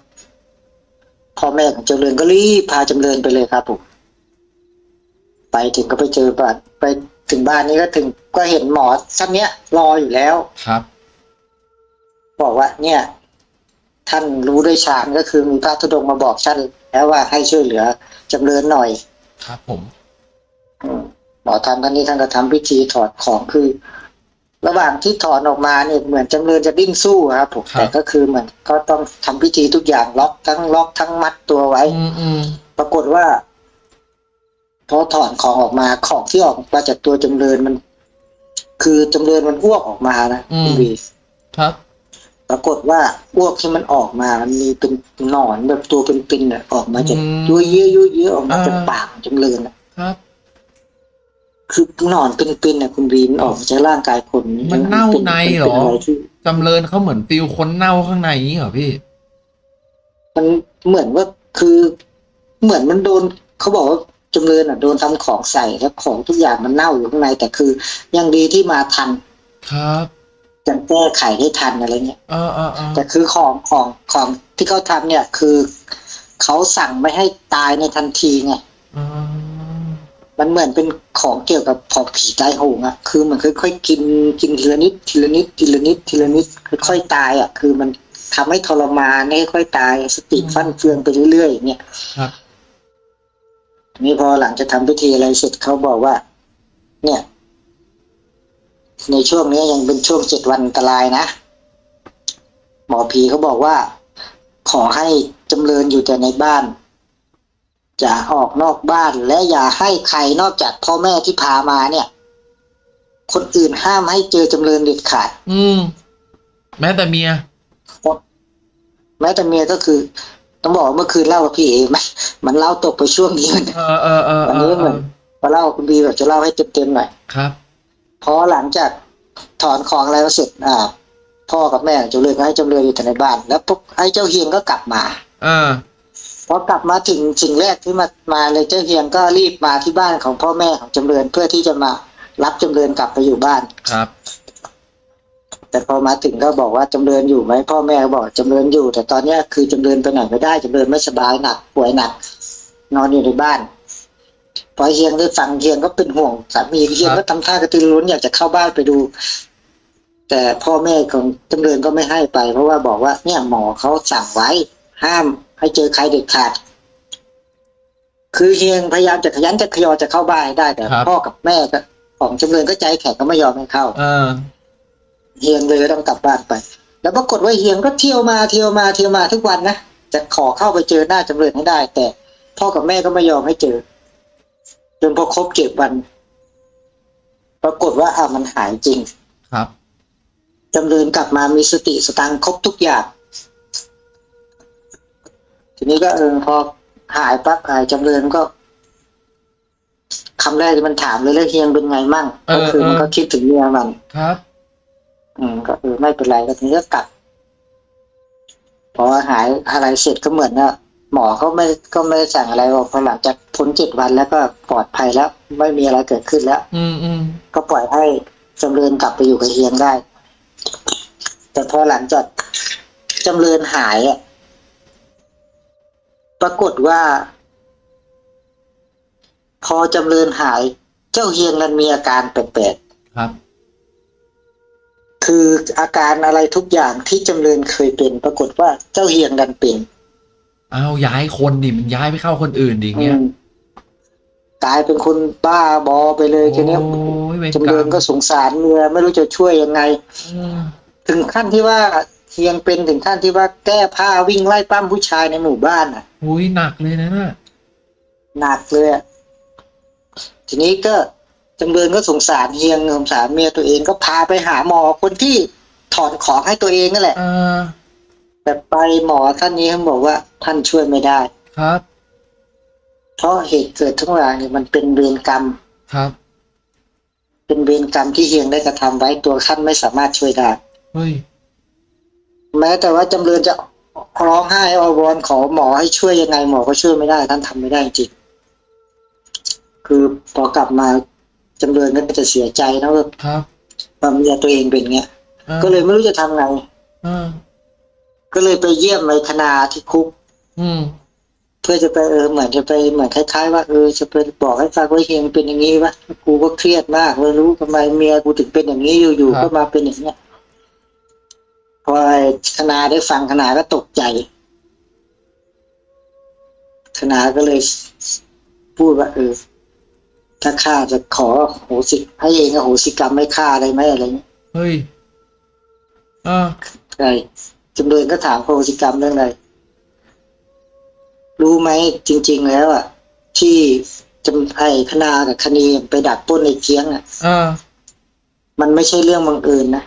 พ่อแม่ของจำเริญก็รีบพาจำเริญไปเลยครับผม ไปถึงก็ไปเจอบ้านไปถึงบ้านนี้ก็ถึงก็เห็นหมอท่านเนี้ยรออยู่แล้วครับ บอกว่า เนี่ย ท่านรู้ด้วยฌานก็คือมีพระธุดงค์มาบอกท่านแล้วว่าให้ช่วยเหลือจำเริญหน่อย ครับ ผมอืมหมอทำท่านนี้ท่านก็ทำพิธีถอดของคือ ระหว่างที่ถอนออกมาเนี่ยเหมือนจำเริญจะดิ้นสู้ครับผมแต่ก็คือเหมือนก็ต้องทำพิธีทุกอย่างล็อกทั้งล็อกทั้งมัดตัวไว้อืมอืมปรากฏว่า พอถอนของออกมาของที่ออกมาจากตัวจำเริญมัน คือจำเริญมันอ้วกออกมานะคุณวีครับ ปรากฏว่าอ้วกที่มันออกมามันมีเป็นหนอนแบบตัวเป็นๆน่ะออกมาจากอืมยั่วเยอะยั่วเยอะออกมาอ่า จากปากของจำเริญน่ะครับ คือหนอนเป็นๆน่ะคุณวีมันออกมาจากร่างกายคนมันเน่าในเหรอ ป็ะไที่ จำเริญเขาเหมือนฟิลคนเน่าข้างในนี้เหรอพี่ มันเหมือนว่าคือเหมือนมันโดนเขาบอกว่า จำเริญอะโดนทำของใส่แล้วของทุกอย่างมันเน่าอยู่ข้างในแต่คือ ยังดีที่มาทัน ครับจะแก้ไขได้ทันอะไรเงี้ยเออเออเออแต่คือของของของที่เขาทำเนี่ยคือเขาสั่งไม่ให้ตายในทันทีไงอืมมันเหมือนเป็นของเกี่ยวกับผอผีตายโหงอะคือมันค่อยๆกินกินทีละนิดทีละนิดทีละนิดทีละนิดค่อยๆตายอะคือมันทำให้ทรมานให้ค่อยๆตายสติฟั่นเฟืองไปเรื่อยๆอย่างเงี้ยครับ นี่พอหลังจะทำพิธีอะไรเสร็จเขาบอกว่า เนี่ย ในช่วงนี้ยังเป็นช่วงเจ็ดวันอันตรายนะ หมอผีเขาบอกว่า ขอให้จำเริญอยู่แต่ในบ้านอย่าออกนอกบ้านและอย่าให้ใครนอกจากพ่อแม่ที่พามาเนี่ย คนอื่นห้ามให้เจอจำเริญเด็ดขาด อืม แม้แต่เมีย แม้แต่เมียก็คือ ต้องบอกว่าเมื่อคืนเล่ากับพี่เอมันมันเล่าตกไปช่วงนี้มันเออเออเออวันเอนี้อเหมือนมาเล่าคุณบีแบบจะเล่าให้เต็มๆหน่อยครับเพราะหลังจากถอนของอะไรมาเสร็จอ่าพ่อกับแม่จำเริญก็ให้จำเริญอยู่แต่ในบ้าน แล้วปุ๊บไอ้เจ้าเฮียงก็กลับมาเออพอกลับมาถึงสิ่งแรกที่มามาเลยเจ้าเฮียงก็รีบมาที่บ้านของพ่อแม่ของจำเริญเพื่อที่จะมารับจำเริญกลับไปอยู่บ้านครับ แต่พอมาถึงก็บอกว่าจำเริญอยู่ไหมพ่อแม่ก็บอกจำเริญอยู่ แต่ตอนเนี้ยคือจำเริญไปไหนไม่ได้จำเริญไม่สบายหนักป่วยหนัก นอนอยู่ในบ้านพอเฮียงได้ฟังเฮียงก็เป็นห่วงสามีเฮียงก็ทำท่ากระตือรือร้นอยากจะเข้าบ้านไปดู แต่พ่อแม่ของจำเริญก็ไม่ให้ไป เพราะว่าบอกว่า เนี่ยหมอเขาสั่งไว้ ห้ามให้เจอใครเด็ดขาดคือเฮียงพยายามจะขยันจะขยอจะเข้าบ้านให้ได้แต่ครับพ่อกับแม่ก็ของจำเริญก็ใจแข็งก็ไม่ยอมให้เข้า เออเฮียงเลยต้องกลับบ้านไป แล้วปรากฏว่าเฮียงก็เที่ยวมาเที่ยวมาเที่ยวมาทุกวันนะจะขอเข้าไปเจอหน้าจำเริญให้ได้ แต่พ่อกับแม่ก็ไม่ยอมให้เจอ จนพอครบเจ็ดวัน ปรากฏว่าอ่ามันหายจริง ครับจำเริญกลับมามีสติสตังค์ครบทุกอย่างทีนี้ก็เออพอหายปั๊บหายจำเริญก็คำแรกที่มันถามเลยแล้วเฮียงเป็นไงมั่งเออก็คือมันเออก็คิดถึงเมียมันครับ อืมก็เออไม่เป็นไรก็ทีนี้ก็กลับพอหายอะไรเสร็จก็เหมือนว่าหมอเขาไม่ก็ไม่ได้สั่งอะไรบอกพอหลังจากพ้นเจ็ดวันแล้วก็ปลอดภัยแล้ว ไม่มีอะไรเกิดขึ้นแล้ว อืมอืมก็ปล่อยให้จำเริญกลับไปอยู่กับเฮียงได้ แต่พอหลังจากจำเริญหายอะปรากฏว่า พอจำเริญหาย เจ้าเฮียงนั้นมีอาการแปลกๆครับ คืออาการอะไรทุกอย่างที่จำเริญเคยเป็นปรากฏว่าเจ้าเฮียงดันเป็นเอาย้ายคนดิมันย้ายไปเข้าคนอื่นดิอย่างเงี้ยอืมกลายเป็นคนบ้าบอไปเลยทีเนี้ยโอ้ยเวรจำกรเริรญมก็สงสารเมียไม่รู้จะช่วยยังไงอืมถึงขั้นที่ว่าเฮียงเป็นถึงขั้นที่ว่าแก้ผ้าวิ่งไล่ปั้มผู้ชายในหมู่บ้านอะอุ้ยหนักเลยนะน่ะหนักเลยอะทีนี้ก็ จำเริญก็สงสารเฮียงสงสารเมียตัวเองก็พาไปหาหมอคนที่ถอนของให้ตัวเองนั่นแหละเออแต่ไปหมอท่านนี้เขาบอกว่าท่านช่วยไม่ได้ครับ เพราะเหตุเกิดทั้งหลายเนี่ยมันเป็นเวรกรรมครับ เป็นเวรกรรมที่เฮียงได้กระทำไว้ตัวท่านไม่สามารถช่วยได้เฮ้ยแม้แต่ว่าจำเริญจะร้องไห้อวอนขอหมอให้ช่วยยังไงหมอก็ช่วยไม่ได้ ท่านทำไม่ได้จริงคือพอกลับมา จำเริญก็จะเสียใจนะว่าครับว่าเมียตัวเองเป็นเงี้ยออก็เลยไม่รู้จะทำไงเออก็เลยไปเยี่ยมในคณาที่คุกอืมเพื่อจะไปเออเหมือนจะไปเหมือนคล้ายๆว่าเออจะไปบอกให้ฟังว่าเฮียงเป็นอย่างนี้วะกูก็เครียดมากเลยรู้ทำไมเมียกูถึงเป็นอย่างนี้อยู่ๆก็มาเป็นอย่างเนี้ยพอไอ้คณาได้ฟังคณาก็ตกใจคณาก็เลยพูดว่าเออ ถ้าข้าจะขอโหสิให้เองอโหสิกรรมไม่ฆ่าได้ไหมอะไรเงี้ยเฮ้ยเออใช่จำเริญก็ถามโหสิกรรมเรื่องอะไรรู้ไหมจริง ๆ แล้วอะ ที่จำไอ้คณากับคณีไปดักปล้นในเคียงอะเออมันไม่ใช่เรื่องบังเอิญนะ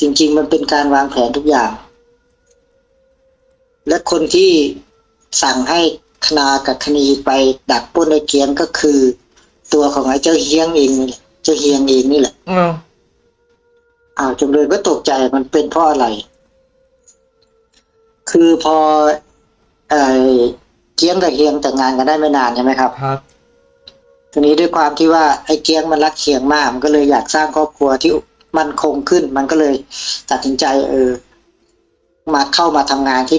จริง ๆ มันเป็นการวางแผนทุกอย่าง และคนที่สั่งให้ คณากับคณีไปดักปล้นในเคียงก็คือ ตัวของไอ้เจ้าเฮียงเองนี่แหละเจ้าเฮียงเองนี่แหละเอออ้าวจำเลยก็ตกใจมันเป็นเพราะอะไร คือพอเอ่อเกียงกับเฮียงแต่งงานกันได้ไม่นานใช่ไหมครับครับทีนี้ด้วยความที่ว่าไอ้เกียงมันรักเคียงมาก มันก็เลยอยากสร้างครอบครัวที่มั่นคงขึ้น มันก็เลยตัดสินใจ เออ มาเข้ามาทำงานที่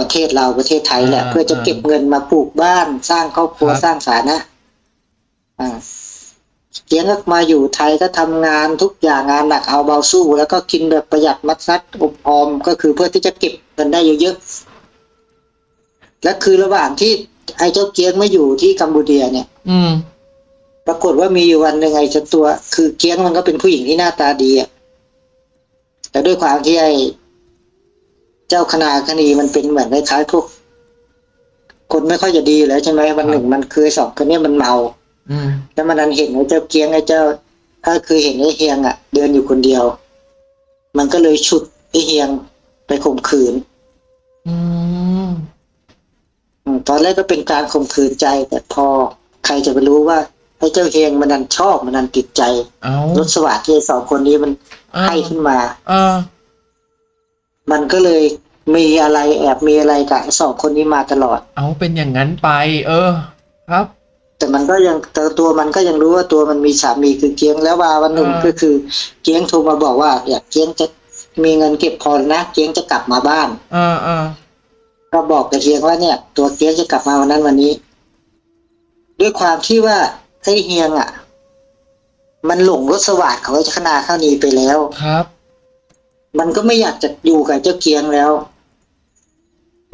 ประเทศเราประเทศไทยแหละอ่าเพื่อจะเก็บเงินมาปลูกบ้านสร้างครอบครัวครับสร้างฐานะอ่าเกียงก็มาอยู่ไทยก็ทำงานทุกอย่างงานหนักเอาเบาสู้ แล้วก็กินแบบประหยัดมัดซัดอบออมก็คือเพื่อที่จะเก็บเงินได้เยอะๆและคือระหว่างที่ไอ้เจ้าเกียงมาอยู่ที่กัมพูเดียเนี่ย อืม ปรากฏว่ามีอยู่วันหนึ่งไอ้เจ้าตัว คือเกี้ยงมันก็เป็นผู้หญิงที่หน้าตาดีอะแต่ด้วยความที่ไอ้ เจ้าคณาคณีมันเป็นเหมือนคล้ายๆพวกคนไม่ค่อยจะดีแล้วใช่ไหมวันหนึ่งมันคือสองคนเนี้มันเมาอืมแล้วมันนั้นเห็นไอ้เจ้าเกียงไอ้เจ้าก็คือเห็นไอ้เฮียงอะ เดินอยู่คนเดียว มันก็เลยฉุดไอ้เฮียงไปข่มขืนอืมอืมตอนแรกก็เป็นการข่มขืนใจ แต่พอใครจะไปรู้ว่าไอ้เจ้าเฮียงมันนันชอบมันนันติดใจเอารสสวัสดิ์ที่ไอ้สองคนนี้มันเออให้ขึ้นมา เออ มันก็เลยมีอะไรแอบมีอะไรกับไอ้สองคนนี้มาตลอด เอาเป็นอย่างนั้นไป เออ ครับ แต่มันก็ยังแต่ตัวมันก็ยังรู้ว่าตัวมันมีสามีคือเกียงแล้วว่าวันหนึ่งอ่าก็คือเกียงโทรมาบอกว่าอยากเกียงจะมีเงินเก็บพอนะเกียงจะกลับมาบ้านเออเออก็บอกกับเฮียงว่าเนี่ย ตัวเกียงจะกลับมาวันนั้นวันนี้ ด้วยความที่ว่าไอ้เฮียงอะ มันหลงรสสวัสดิ์ของไอ้คณาข้าวนีไปแล้วครับ มันก็ไม่อยากจะอยู่กับเจ้าเกียงแล้ว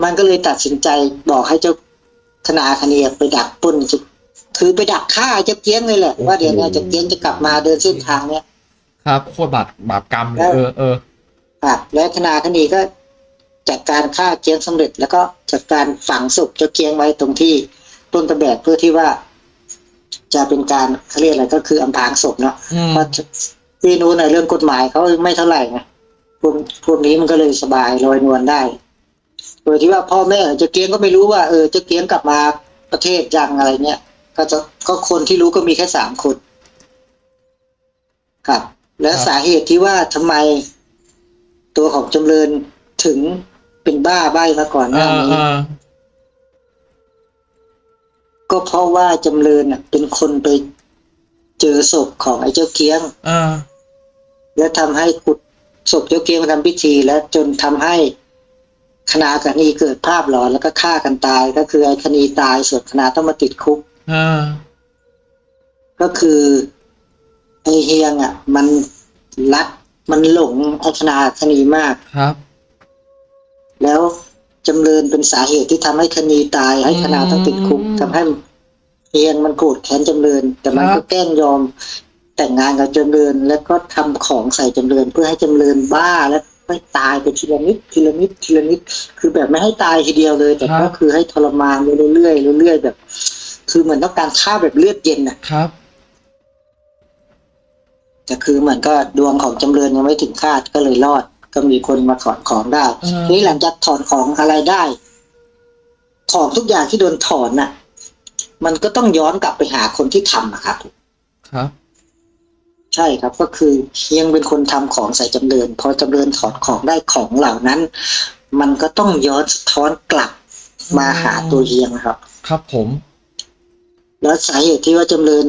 มันก็เลยตัดสินใจบอกให้เจ้าธนาคณีไปดักปล้นคือไปดักฆ่าเจ้าเกียงเลยแหละโอ้โหว่าเดี๋ยวเนี้เจ้าเกียงจะกลับมาเดินเส้นทางเนี้ยครับโคตรบาปบาปกรรมเลแล้ยวเออเออครับแล้วธนาคณีก็จัดการฆ่าเกียงสำเร็จ แล้วก็จัดการฝังศพเจ้าเกียงไว้ตรงที่ต้นตะแบกเพื่อที่ว่า จะเป็นการเขาเรียกอะไรก็คืออำพรางศพเนาะอืมเพราะที่นู้นในเรื่องกฎหมายเขาไม่เท่าไหร่ไง พวกพวกนี้มันก็เลยสบายลอยนวลได้ โดยที่ว่าพ่อแม่เจะเกียงก็ไม่รู้ว่าเออเจะเกียงกลับมาประเทศยังอะไรเนี้ยก็จะก็คนที่รู้ก็มีแค่สามคนครับ และสาเหตุที่ว่าทำไมตัวของจำเริญถึงเป็นบ้าใบ้มาก่อนหเอน้าอนี้เออก็เพราะว่าจำเริญน่ะเป็นคนไปเจอศพของไอ้เจ้าเกียงเออและทำให้ขุด ศพเจ้าเกียงมาทำพิธี และจนทำให้คณาคณีเกิดภาพหลอนแล้วก็ฆ่ากันตาย ก็คือไอ้คณีตายส่วนคณาต้องมาติดคุกเออก็คือไอ้เฮียงอะ มันรักมันหลงไอ้คณาคณีมากครับ แล้วจำเริญเป็นสาเหตุที่ทำให้คณีตายให้คณาต้องติดคุกอืมทำให้เฮียงมันโกรธแค้นจำเริญ แต่มันครัก็บแกล้งยอม แต่งงานกับจำเริญแล้วก็ทำของใส่จำเริญเพื่อให้จำเริญบ้าแล้วไม่ตายไปทีละนิดทีละนิดทีละนิด คือแบบไม่ให้ตายทีเดียวเลย แต่ก็คือให้ทรมานไปเรื่อยๆเรื่อยๆแบบ คือเหมือนต้องการฆ่าแบบเลือดเย็นน่ะครับแต่คือเหมือนก็ดวงของจำเริญยังไม่ถึงคาดก็เลยรอด ก็มีคนมาถอนของได้เออนี่หลังจากถอนของอะไรได้ ของทุกอย่างที่โดนถอนน่ะ มันก็ต้องย้อนกลับไปหาคนที่ทำนะครับ ครับ ใช่ครับก็คือเฮียงเป็นคนทำของใส่จำเริญพอจำเริญถอนของได้ของเหล่านั้น มันก็ต้องย้อนสะท้อนกลับมาหาตัวเฮียงนะครับ ครับผม แล้วสาเหตุที่ว่าจำเริญ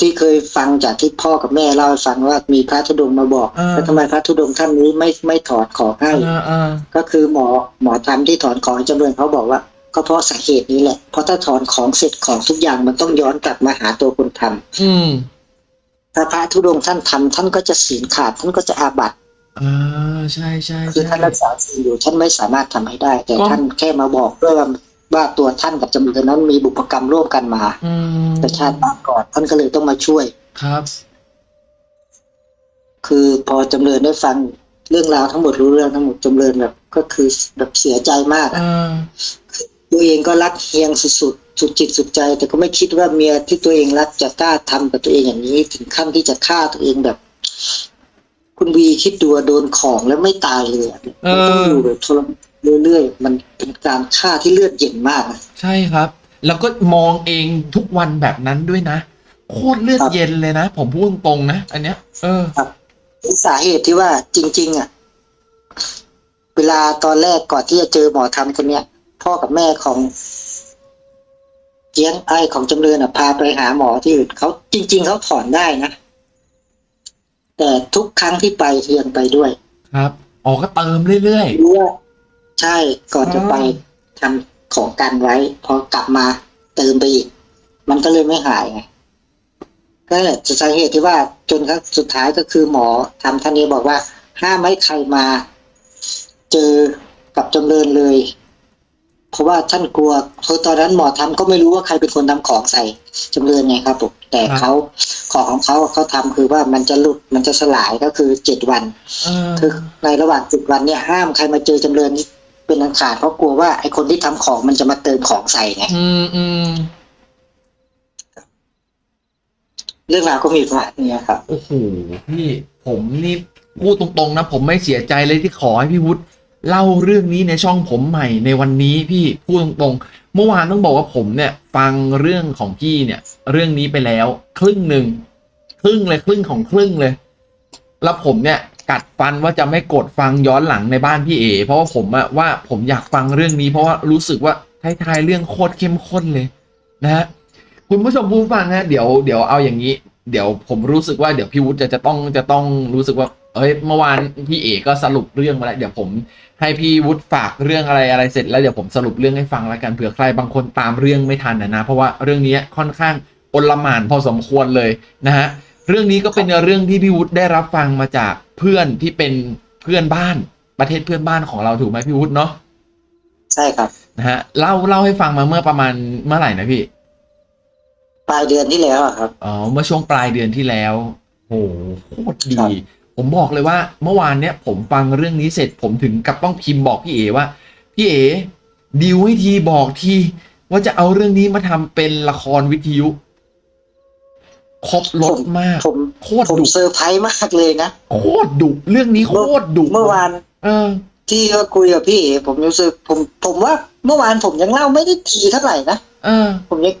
ที่เคยฟังจากที่พ่อกับแม่เล่าให้ฟังว่ามีพระธุดงค์มาบอกอ่าแล้วทำไมพระธุดงค์ท่านนี้ไม่ไม่ถอดของให้เออเออก็คือหมอหมอทำที่ถอนของให้จำเริญเขาบอกว่า ก็เพราะสาเหตุนี้แหละเพราะถ้าถอนของเสร็จของทุกอย่างมันต้องย้อนกลับมาหาตัวคนทำอืม ถ้าพระธุดงค์ท่านทำท่านก็จะศีลขาดท่านก็จะอาบัติอ่าใช่ใช่คือใช่ท่านรักษาศีลอยู่ท่านไม่สามารถทำให้ได้ แต่ก็ท่านแค่มาบอกด้วยว่าว่าตัวท่านกับจำเลยนั้นมีบุพกรรมร่วมกันมาอืมแต่ชาติปางก่อนท่านก็เลยต้องมาช่วยครับ คือพอจำเลยได้ฟังเรื่องราวทั้งหมดรู้เรื่องทั้งหมดจำเลยแบบ ก็คือแบบเสียใจมากเออะอตัวเองก็รักเฮียงสุดๆ สุดจิตสุดใจ แต่ก็ไม่คิดว่าเมียที่ตัวเองรักจะกล้าทำกับตัวเองอย่างนี้ ถึงขั้นที่จะฆ่าตัวเองแบบ คุณวีคิดดูว่าโดนของแล้วไม่ตายเลยอะเออมันต้องอยู่แบบทรมานเรื่อยๆมันเป็นการฆ่าที่เลือดเย็นมากนะใช่ครับ แล้วก็มองเองทุกวันแบบนั้นด้วยนะโคตรเลือดครับเย็นเลยนะ ผมพูดตรงๆนะอันเนี้ย เออสาเหตุที่ว่าจริง ๆ อะ เวลาตอนแรกก่อนที่จะเจอหมอทำคนเนี้ยพ่อกับแม่ของ เจียงไอของจำเริญอะพาไปหาหมอที่อื่นเขาจริง ๆเขาถอนได้นะ แต่ทุกครั้งที่ไปเทียนไปด้วย ครับออกก็เติมเรื่อยรู้ว่าใช่ก่อนจะไปอ๋อทำของกันไว้ พอกลับมาเติมไปอีก มันก็เลยไม่หายไงก็เลยสาเหตุที่ว่าจนครั้งสุดท้ายก็คือหมอทำท่านนี้บอกว่า ห้ามไม่ใครมา เจอกับจำเริญเลย เพราะว่าท่านกลัวเพราะตอนนั้นหมอทำก็ไม่รู้ว่าใครเป็นคนทำของใส่จำเริญไงครับผมแต่เขาของของเขาเขาทำคือว่ามันจะหลุดมันจะสลายก็คือเจ็ดวันๆเออคือในระหว่างสิบวันเนี่ยห้ามใครมาเจอจำเริญเป็นอันขาดเพราะกลัวว่าไอคนที่ทำของมันจะมาเติมของใส่ไงอืมอืมเรื่องราวก็มีประมาณนี้ครับโอ้โหพี่ผมนี่พูดตรงๆนะ ผมไม่เสียใจเลยที่ขอให้พี่วุฒิ เล่าเรื่องนี้ในช่องผมใหม่ในวันนี้พี่พูดตรงๆ เมื่อวานต้องบอกว่าผมเนี่ย ฟังเรื่องของพี่เนี่ย เรื่องนี้ไปแล้ว ครึ่งหนึ่งครึ่งเลยครึ่งของครึ่งเลย แล้วผมเนี่ยกัดฟันว่าจะไม่กดฟังย้อนหลังในบ้านพี่เอ เพราะว่าผมอะว่าผมอยากฟังเรื่องนี้ เพราะว่ารู้สึกว่าท้ายๆเรื่องโคตรเข้มข้นเลยนะฮะคุณผู้ชมผู้ฟังฮะเดี๋ยวเดี๋ยวเอาอย่างนี้ เดี๋ยวผมรู้สึกว่าเดี๋ยวพี่วุฒิจะจะต้องจะต้องรู้สึกว่า เอ้ยเมื่อวานพี่เอกก็สรุปเรื่องมาแล้วเดี๋ยวผมให้พี่วุฒิฝากเรื่องอะไรอะไรเสร็จแล้วเดี๋ยวผมสรุปเรื่องให้ฟังแล้วกันเผื่อใครบางคนตามเรื่องไม่ทันนะนะเพราะว่าเรื่องนี้ค่อนข้างอลหม่านพอสมควรเลยนะฮะเรื่องนี้ก็เป็นเรื่องที่พี่วุฒิได้รับฟังมาจากเพื่อนที่เป็นเพื่อนบ้านประเทศเพื่อนบ้านของเราถูกไหมพี่วุฒิเนาะใช่ครับนะฮะเล่าเล่าให้ฟังมาเมื่อประมาณเมื่อไหร่นะพี่ ปลายเดือนที่แล้วอะครับอ๋อเมื่อช่วงปลายเดือนที่แล้วโหโคตรดีครับ ผมบอกเลยว่าเมื่อวานเนี้ยผมฟังเรื่องนี้เสร็จผมถึงกับต้องพิมพ์บอกพี่เอว่าพี่เอดิวให้ทีบอกทีว่าจะเอาเรื่องนี้มาทำเป็นละครวิทยุครบรถมากผมโคตรผมดุเซอร์ไพรส์มากเลยนะโคตรดุเรื่องนี้โคตรดุเมื่อวาน เออ ที่ก็คุยกับพี่เอผมรู้สึกผม ผมว่า เมื่อวานผมยังเล่าไม่ได้ทีเท่าไหร่นะเออ ผมยัง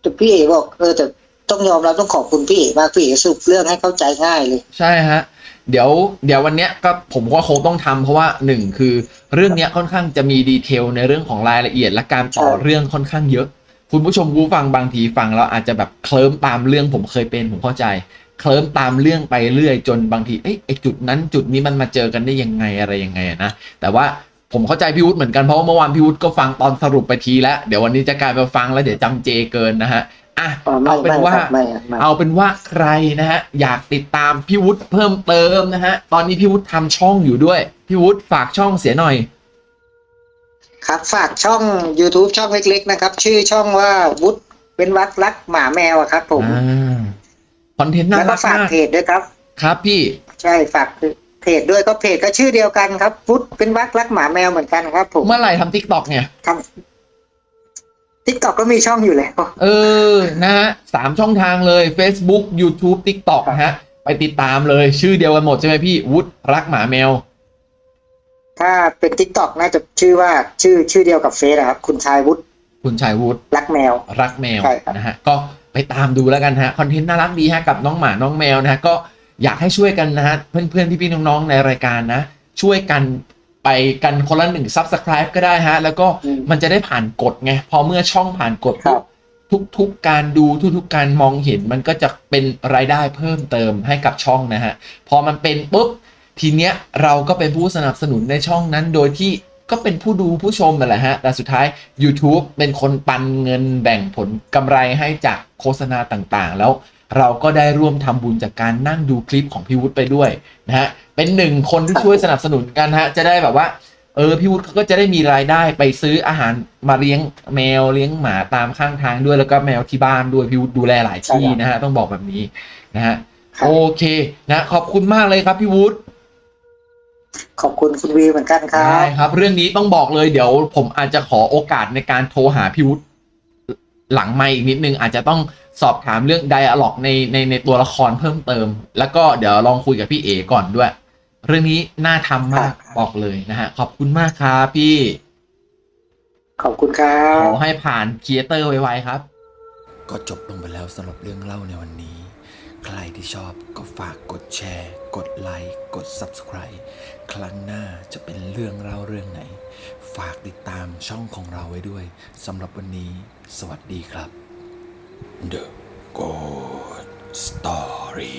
แต่พี่เอบอกเออแต่ต้องยอมรับต้องขอบคุณพี่เอมากพี่เอสรุปเรื่องให้เข้าใจง่ายเลย ใช่ฮะ เดี๋ยวเดี๋ยววันเนี้ยก็ผมก็คงต้องทำเพราะว่าหนึ่งคือเรื่องเนี้ยค่อนข้างจะมีดีเทลในเรื่องของรายละเอียดและการต่อเรื่องค่อนข้างเยอะ คุณผู้ชมผู้ฟังบางทีฟังแล้วอาจจะแบบเคลิ้มตามเรื่องผมเคยเป็นผมเข้าใจ เคลิ้มตามเรื่องไปเรื่อยจนบางทีเอ้ยไอจุดนั้นจุดนี้มันมาเจอกันได้ยังไงอะไรยังไงนะแต่ว่าผมเข้าใจพี่วุฒิเหมือนกันเพราะว่าเมื่อวานพี่วุฒิก็ฟังตอนสรุปไปทีแล้ว เดี๋ยววันนี้จะกลายมาฟังแล้วเดี๋ยวจำเจเกินนะฮะ อะอ๋อไม่เอาเป็นไม่ว่าครับไม่ครับไม่เอาเป็นว่าใครนะฮะอยากติดตามพี่วุฒิเพิ่มเติมนะฮะตอนนี้พี่วุฒิทำช่องอยู่ด้วย พี่วุฒิฝากช่องเสียหน่อย ครับฝากช่อง YouTube ช่องเล็ก ๆ นะครับ ชื่อช่องว่าวุฒิเป็นวักรักหมาแมวอะครับ ผมอ่า content น่าแล้วก็รักฝากมากเพจด้วยครับ ครับพี่ใช่ฝากเพจด้วยก็เพจก็ชื่อเดียวกันครับวุฒิเป็นวักรักหมาแมวเหมือนกันครับ ผมเมื่อไหร่ทำ TikTok เนี่ยทำ TikTok ก็มีช่องอยู่แล้ว เออ นะฮะสามช่องทางเลย Facebook YouTube TikTok นะฮะ ไปติดตามเลยชื่อเดียวกันหมดใช่ไหมพี่วุฒิรักหมาแมว ถ้าเป็น TikTok น่าจะชื่อว่าชื่อชื่อเดียวกับ Face อะครับ คุณชายวุฒิคุณชายวุฒิรักแมว รักแมวใช่ครับนะฮะก็ไปตามดูแล้วกันฮะ content น่ารักดีฮะกับน้องหมาน้องแมวนะฮะก็อยากให้ช่วยกันนะฮะเพื่อนๆพี่ๆน้องๆในรายการนะ ช่วยกัน ไปกันคนละหนึ่ง Subscribe ก็ได้ฮะ แล้วก็อืมมันจะได้ผ่านกฎไง พอเมื่อช่องผ่านกฎครับทุกๆการดูทุกๆการมองเห็นมันก็จะเป็นรายได้เพิ่มเติมให้กับช่องนะฮะ พอมันเป็นปุ๊บ ทีเนี้ยเราก็เป็นผู้สนับสนุนในช่องนั้นโดยที่ก็เป็นผู้ดูผู้ชมนั่นแหละฮะ แต่สุดท้าย YouTube เป็นคนปันเงินแบ่งผลกำไรให้จากโฆษณาต่างๆ แล้วเราก็ได้ร่วมทำบุญจากการนั่งดูคลิปของพี่วุฒิไปด้วยนะฮะ เป็นหนึ่งคนที่ช่วยสนับสนุนกันฮะ จะได้แบบว่า เออพี่วุฒิเขาก็จะได้มีรายได้ไปซื้ออาหารมาเลี้ยงแมวเลี้ยงหมาตามข้างทางด้วยแล้วก็แมวที่บ้านด้วยพี่วุฒิดูแลหลายที่ใช่ครับนะฮะต้องบอกแบบนี้นะฮะครับโอเคนะขอบคุณมากเลยครับพี่วุฒิขอบคุณคุณวีเหมือนกันครัได้บครับ เรื่องนี้ต้องบอกเลยเดี๋ยว ผมอาจจะขอโอกาสในการโทรหาพี่วุฒิหลังไม่อีกนิดนึง อาจจะต้องสอบถามเรื่องไดอะล็อกในในในตัวละครเพิ่มเติม แล้วก็เดี๋ยวลองคุยกับพี่เอก่อนด้วย เรื่องนี้น่าทำมากครับบอกเลยนะฮะ ขอบคุณมากครับพี่ ขอบคุณครัขบอให้ผ่านครีเอเตอร์ไวๆครับ ก็จบลงไปแล้วสำหรับเรื่องเล่าในวันนี้ ใครที่ชอบก็ฝากกดแชร์ กดไลค์ กด Subscribe ครั้งหน้าจะเป็นเรื่องเล่าเรื่องไหน ฝากติดตามช่องของเราไว้ด้วยสำหรับวันนี้ สวัสดีครับ The Good Story